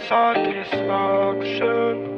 this art